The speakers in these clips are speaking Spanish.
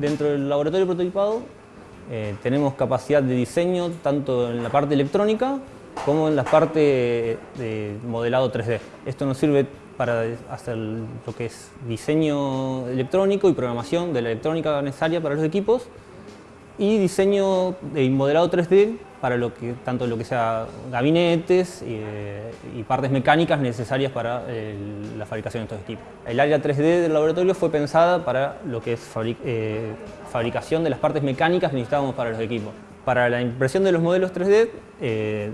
Dentro del laboratorio prototipado eh, tenemos capacidad de diseño tanto en la parte electrónica como en la parte de modelado 3D. Esto nos sirve para hacer lo que es diseño electrónico y programación de la electrónica necesaria para los equipos y diseño y modelado 3D para lo que, tanto lo que sea gabinetes eh, y, partes mecánicas necesarias para la fabricación de estos equipos. El área 3D del laboratorio fue pensada para lo que es eh, fabricación de las partes mecánicas que necesitábamos para los equipos. Para la impresión de los modelos 3D, eh,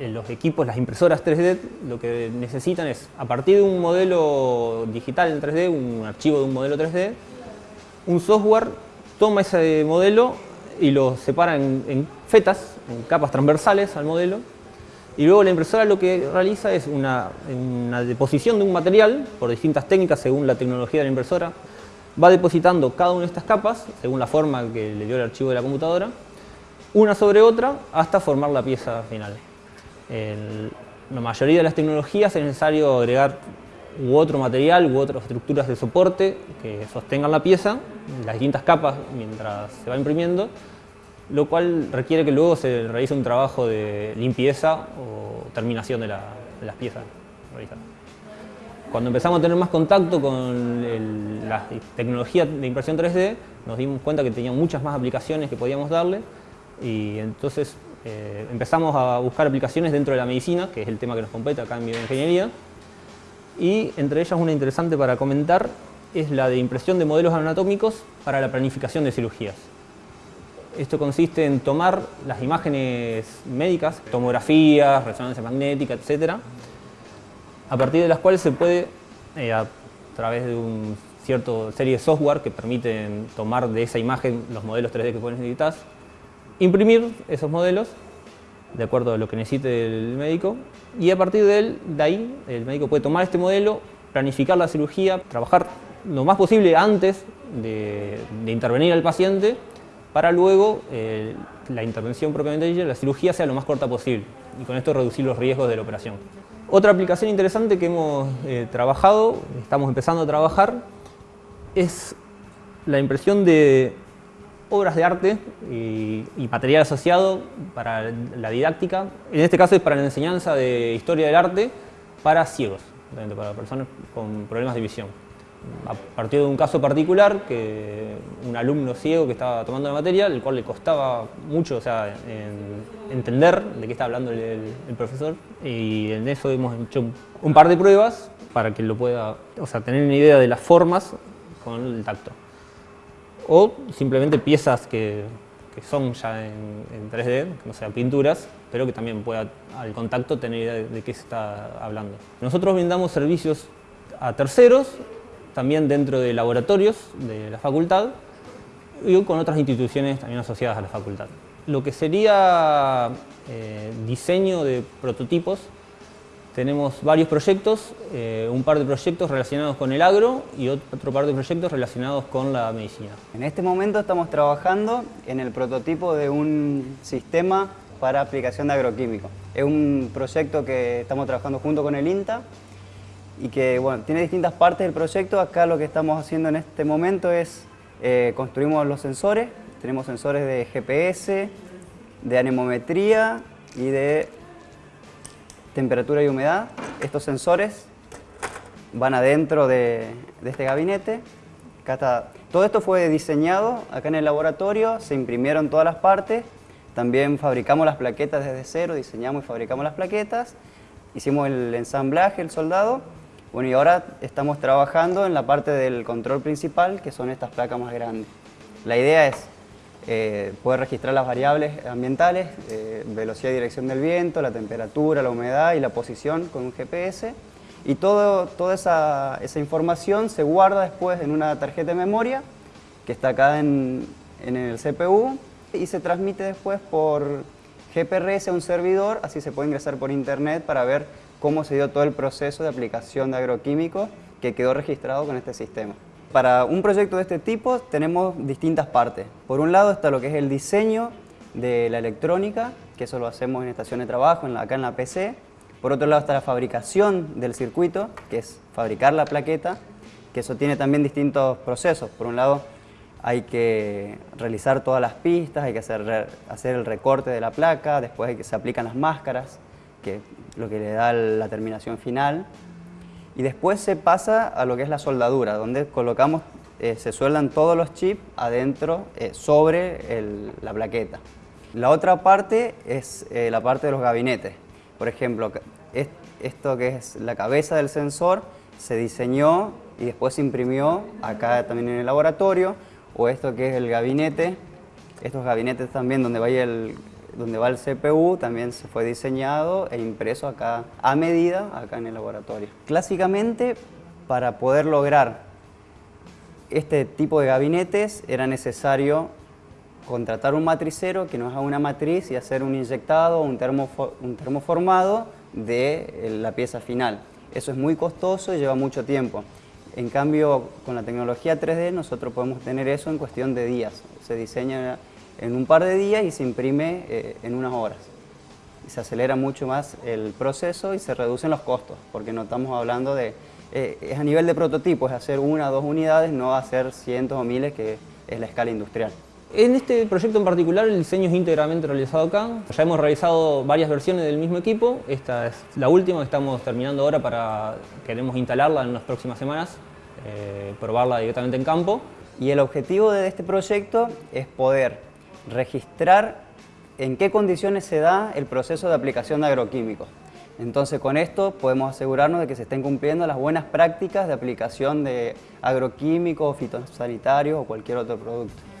los equipos, las impresoras 3D, lo que necesitan es, a partir de un modelo digital en 3D, un archivo de un modelo 3D, un software toma ese modelo y lo separa en, fetas, en capas transversales al modelo, y luego la impresora lo que realiza es una, una, deposición de un material por distintas técnicas según la tecnología de la impresora, va depositando cada una de estas capas, según la forma que le dio el archivo de la computadora, una sobre otra hasta formar la pieza final. En la mayoría de las tecnologías es necesario agregar u otro material u otras estructuras de soporte que sostengan la pieza, las distintas capas mientras se va imprimiendo, lo cual requiere que luego se realice un trabajo de limpieza o terminación de, las piezas Cuando empezamos a tener más contacto con la tecnología de impresión 3D, nos dimos cuenta que tenía muchas más aplicaciones que podíamos darle y entonces eh, empezamos a buscar aplicaciones dentro de la medicina, que es el tema que nos compete acá en bioingeniería, y entre ellas una interesante para comentar es la de impresión de modelos anatómicos para la planificación de cirugías. Esto consiste en tomar las imágenes médicas, tomografías, resonancia magnética, etc., a partir de las cuales se puede, eh, a través de una cierta serie de software que permiten tomar de esa imagen los modelos 3D que pueden necesitar, imprimir esos modelos de acuerdo a lo que necesite el médico y a partir de, él, de ahí el médico puede tomar este modelo, planificar la cirugía, trabajar lo más posible antes de, intervenir al paciente para luego eh, la intervención propiamente dicha, la cirugía sea lo más corta posible y con esto reducir los riesgos de la operación. Otra aplicación interesante que hemos eh, trabajado, estamos empezando a trabajar, es la impresión de obras de arte y, material asociado para la didáctica. En este caso es para la enseñanza de historia del arte para ciegos, para personas con problemas de visión. A partir de un caso particular, que un alumno ciego que estaba tomando la materia, el cual le costaba mucho o sea, entender de qué está hablando el, profesor, y en eso hemos hecho un par de pruebas para que lo pueda, o sea, tener una idea de las formas con el tacto o simplemente piezas que, son ya en, 3D, no sea pinturas, pero que también pueda al contacto tener idea de, qué se está hablando. Nosotros brindamos servicios a terceros, también dentro de laboratorios de la facultad y con otras instituciones también asociadas a la facultad. Lo que sería eh, diseño de prototipos tenemos varios proyectos, eh, un par de proyectos relacionados con el agro y otro par de proyectos relacionados con la medicina. En este momento estamos trabajando en el prototipo de un sistema para aplicación de agroquímicos. Es un proyecto que estamos trabajando junto con el INTA y que bueno, tiene distintas partes del proyecto. Acá lo que estamos haciendo en este momento es eh, construimos los sensores. Tenemos sensores de GPS, de anemometría y de temperatura y humedad. Estos sensores van adentro de, este gabinete. todo esto fue diseñado acá en el laboratorio, se imprimieron todas las partes, también fabricamos las plaquetas desde cero, diseñamos y fabricamos las plaquetas, hicimos el ensamblaje, el soldado, bueno y ahora estamos trabajando en la parte del control principal, que son estas placas más grandes. La idea es eh, puede registrar las variables ambientales, eh, velocidad y dirección del viento, la temperatura, la humedad y la posición con un GPS. Y todo, toda esa, esa, información se guarda después en una tarjeta de memoria que está acá en, en el CPU y se transmite después por GPRS a un servidor, así se puede ingresar por internet para ver cómo se dio todo el proceso de aplicación de agroquímicos que quedó registrado con este sistema. Para un proyecto de este tipo tenemos distintas partes. Por un lado está lo que es el diseño de la electrónica, que eso lo hacemos en estación de trabajo, acá en la PC. Por otro lado está la fabricación del circuito, que es fabricar la plaqueta, que eso tiene también distintos procesos. Por un lado hay que realizar todas las pistas, hay que hacer, hacer el recorte de la placa, después hay que, se aplican las máscaras, que lo que le da la terminación final. Y después se pasa a lo que es la soldadura, donde colocamos, eh, se sueldan todos los chips adentro, eh, sobre la plaqueta. La otra parte es eh, la parte de los gabinetes. Por ejemplo, esto que es la cabeza del sensor se diseñó y después se imprimió acá también en el laboratorio o esto que es el gabinete, estos gabinetes también donde va el, donde va el CPU también se fue diseñado e impreso acá a medida acá en el laboratorio. Clásicamente para poder lograr este tipo de gabinetes era necesario contratar un matricero que nos haga una matriz y hacer un inyectado o un, un termoformado de la pieza final. Eso es muy costoso y lleva mucho tiempo. En cambio, con la tecnología 3D nosotros podemos tener eso en cuestión de días. Se diseña en un par de días y se imprime eh, en unas horas. Y se acelera mucho más el proceso y se reducen los costos, porque no estamos hablando de... Eh, es a nivel de prototipo, es hacer una o dos unidades, no hacer cientos o miles, que es la escala industrial. En este proyecto en particular el diseño es íntegramente realizado acá. Ya hemos realizado varias versiones del mismo equipo. Esta es la última que estamos terminando ahora para... queremos instalarla en las próximas semanas, eh, probarla directamente en campo. Y el objetivo de este proyecto es poder registrar en qué condiciones se da el proceso de aplicación de agroquímicos. Entonces con esto podemos asegurarnos de que se estén cumpliendo las buenas prácticas de aplicación de agroquímicos, fitosanitarios o cualquier otro producto.